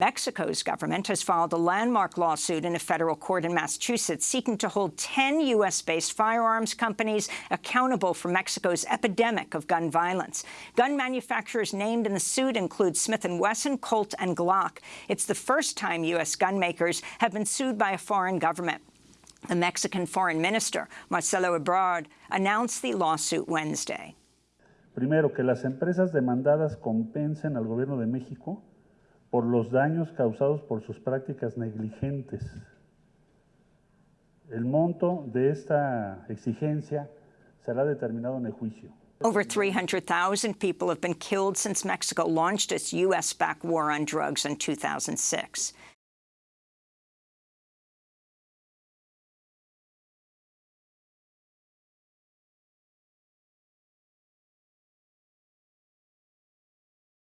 Mexico's government has filed a landmark lawsuit in a federal court in Massachusetts seeking to hold 10 U.S.-based firearms companies accountable for Mexico's epidemic of gun violence. Gun manufacturers named in the suit include Smith & Wesson, Colt, and Glock. It's the first time U.S. gun makers have been sued by a foreign government. The Mexican foreign minister, Marcelo Ebrard, announced the lawsuit Wednesday. Primero, que las empresas demandadas compensen al gobierno de México por los daños causados por sus prácticas negligentes. El monto de esta exigencia será determinado en el juicio. Over 300,000 people have been killed since Mexico launched its U.S.-backed war on drugs in 2006.